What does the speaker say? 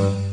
oh you.